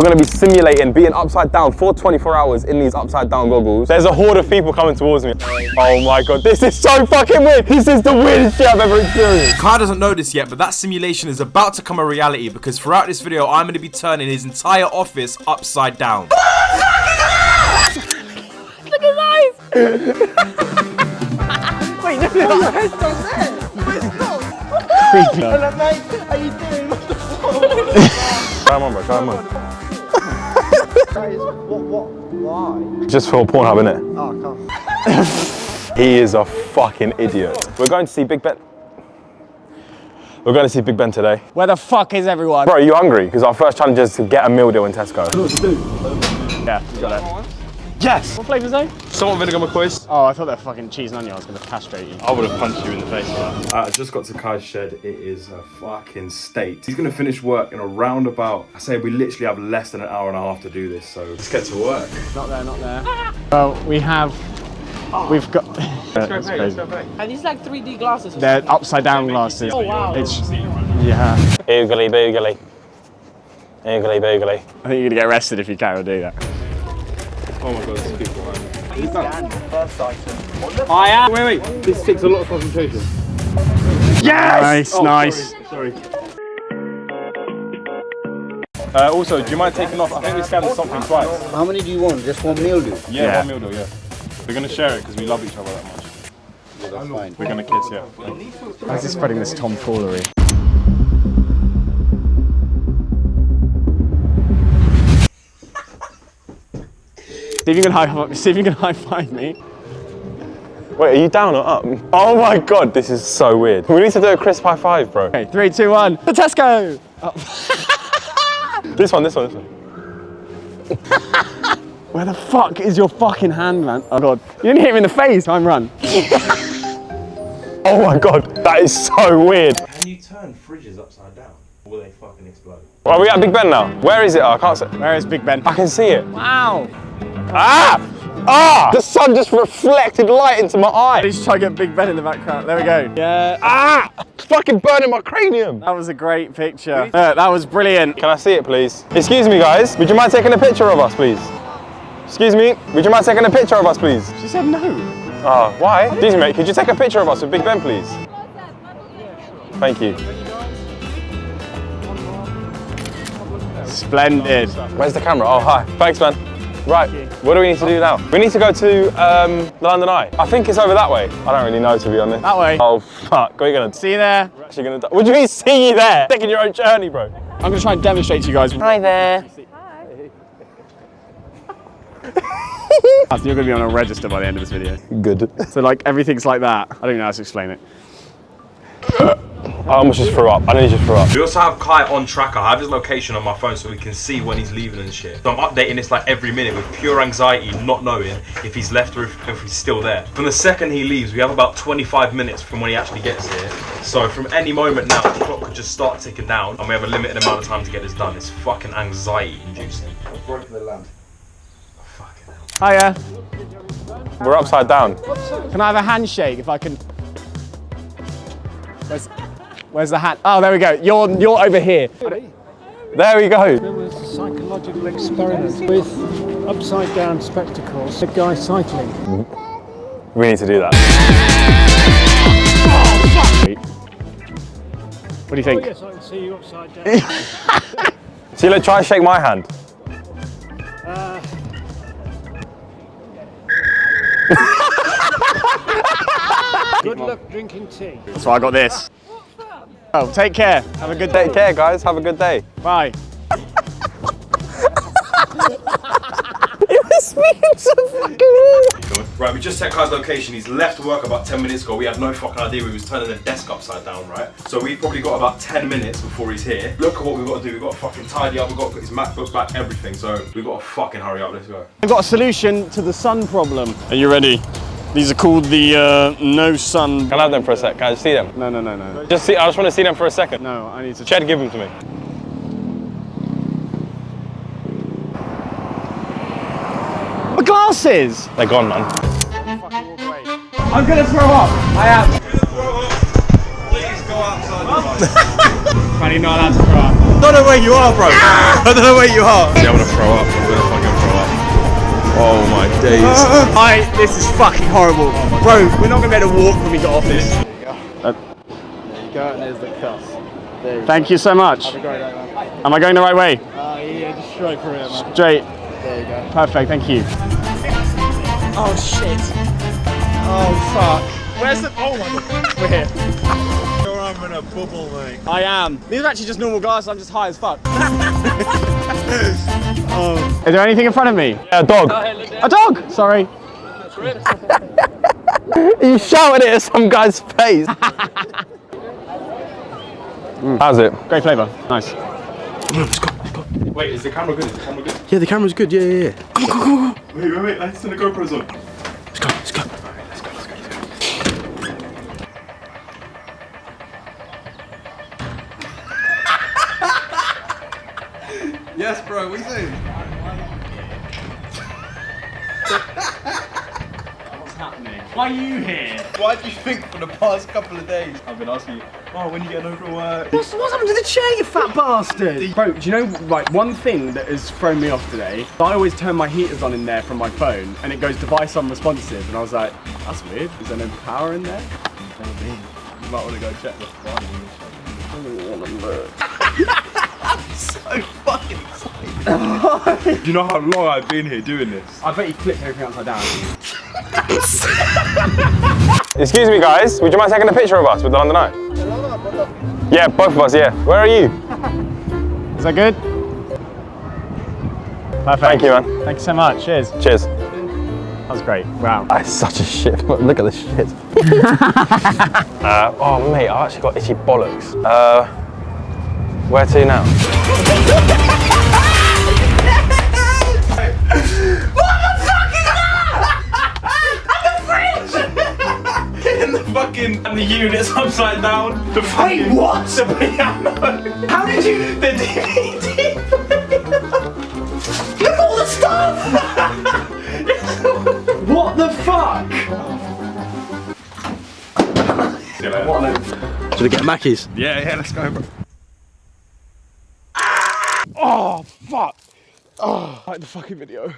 We're gonna be simulating being upside down for 24 hours in these upside down goggles. There's a horde of people coming towards me. Oh my god, this is so fucking weird. This is the weirdest shit I've ever experienced. Kai doesn't know this yet, but that simulation is about to come a reality because throughout this video, I'm going to be turning his entire office upside down. Look at his! Wait, no, no. your head's down there. Where's it gone? Hello, mate. How you doing? What the fuck? Come on, bro, come on. That is, what, what, why? Just for Pornhub, innit? Oh, I can't. He is a fucking idiot. We're going to see Big Ben. We're going to see Big Ben today. Where the fuck is everyone? Bro, are you hungry? Because our first challenge is to get a meal deal in Tesco. Yeah, you got it. Yes! What flavour's they? Salt vinegar McCoys. Oh, I thought they're fucking cheese and onion. I was gonna castrate you. I would have punched you in the face for that. Uh, I just got to Kai's shed. It is a fucking state. He's gonna finish work in a roundabout. I say we literally have less than an hour and a half to do this, so let's get to work. Not there, not there. Well, we have. We've got. That's crazy. Are these like 3D glasses? or They're upside down glasses. Oh, wow. It's, yeah. Oogly boogly. Oogly boogly. I think you're gonna get arrested if you can't do that. Oh my god, there's people behind me. I am. Wait, wait. This takes a lot of concentration. Yes! Nice, nice. Sorry. Uh, also, do you mind taking off? I think we scanned something twice. How many do you want? Just one meal, dude? Yeah, Yeah. one meal deal, yeah. We're gonna share it because we love each other that much. Yeah, that's fine. We're gonna kiss, yeah. How's he spreading this tomfoolery? See if you can high five. See if you can high five me. Wait, are you down or up? Oh my god, this is so weird. We need to do a crisp high five, bro. Okay, three, two, one. For Tesco. Oh. This one, this one, this one. Where the fuck is your fucking hand, man? Oh god, you didn't hit him in the face. Time run. Oh my god, that is so weird. Can you turn fridges upside down? Or will they fucking explode? Are we at Big Ben now? Where is it? Oh, I can't see. Where is Big Ben? I can see it. Wow. Ah! Ah! The sun just reflected light into my eye. Let's try to get Big Ben in the background. There we go. Yeah. Ah! It's fucking burning my cranium. That was a great picture. Uh, that was brilliant. Can I see it, please? Excuse me, guys. Would you mind taking a picture of us, please? Excuse me. Would you mind taking a picture of us, please? She said no. Oh, why? Excuse me, mate. Could you take a picture of us with Big Ben, please? Thank you. Splendid. Where's the camera? Oh, hi. Thanks, man. Right, what do we need to do now? We need to go to um, the London Eye. I think it's over that way. I don't really know, to be honest. That way. Oh, fuck. What are you going to See you there. We're actually gonna die. What do you mean, see you there? Taking your own journey, bro. I'm gonna try and demonstrate to you guys. Hi there. Hi, you're gonna be on a register by the end of this video. Good. So like everything's like that. I don't know how to explain it. I almost just threw up. I nearly just threw up. We also have Kai on tracker. I have his location on my phone so we can see when he's leaving and shit. So I'm updating this like every minute with pure anxiety, not knowing if he's left or if, if he's still there. From the second he leaves, we have about 25 minutes from when he actually gets here. So from any moment now, the clock could just start ticking down and we have a limited amount of time to get this done. It's fucking anxiety inducing. I've broken the lamp. Fucking hell. Hiya. We're upside down. Can I have a handshake if I can? Where's, where's the hat? Oh, there we go. You're you're over here. There we go. There was a psychological experiment with upside down spectacles, a guy cycling. We need to do that. What do you think? Oh, yes, I can see you upside down. See, look, try and shake my hand. Uh, good luck drinking tea. That's why I got this. Oh, take care. Have a good day. Take care, guys. Have a good day. Bye. it was me so fucking Right, we just checked Kai's location. He's left work about 10 minutes ago. We had no fucking idea he was turning the desk upside down, right? So we've probably got about 10 minutes before he's here. Look at what we've got to do. We've got to fucking tidy up. We've got to put his MacBook back, everything. So we've got to fucking hurry up. Let's go. I've got a solution to the sun problem. Are you ready? These are called the uh, no sun. Can I have them for a sec? Can I just see them? No, no, no, no. Just see. I just want to see them for a second. No, I need to. Ched, give them to me. My glasses. They're gone, man. I'm gonna throw up. I am. Please go outside. Funny, not allowed to throw up. don't know where you are, bro. I don't know where you are. Yeah, I'm gonna throw up. I'm gonna throw up. Oh my days. I, this is fucking horrible. Bro, we're not gonna be able to walk when we get off this. There you go, There you go, and there's the cuss. There you Thank you so much. go. Great, man. Am I going the right way? Uh, yeah, just straight through it, man. Straight. There you go. Perfect, thank you. Oh shit. Oh fuck. Where's the? Oh my god. We're here. You're a bubble, mate. I am. These are actually just normal glasses, I'm just high as fuck. oh. Is there anything in front of me? Yeah, dog. A dog! Sorry. You shouted it at some guy's face. How's it? Great flavour. Nice. Wait, is the camera good? Is the camera good? Yeah, the camera's good. Yeah, yeah, yeah. Wait, wait, wait. Let's turn the GoPros on. Yes, bro. What are you saying? Why are you here? Why do you think for the past couple of days I've been asking you, oh, when you getting over work? What's, what's happened to the chair, you fat bastard? Bro, do you know, like, one thing that has thrown me off today? I always turn my heaters on in there from my phone, and it goes device unresponsive, and I was like, that's weird. Is there no power in there? You might want to go check the so fucking excited. do you know how long I've been here doing this? I bet you flipped everything upside down. Excuse me, guys. Would you mind taking a picture of us with the London Eye? Yeah, both of us, yeah. Where are you? Is that good? Perfect. Thank you, man. Thank you so much. Cheers. Cheers. That was great. Wow. That's such a shit. Look at this shit. uh, oh, mate, I actually got itchy bollocks. Uh, where to now? In the fuck is that? I'm a fridge! And the fucking and the unit's upside down. The fucking what? The piano. How did you? The DVD. Look at all the stuff. What the fuck? Should we get Mackey's? Yeah, yeah. Let's go, bro. Oh fuck. Oh, like the fucking video.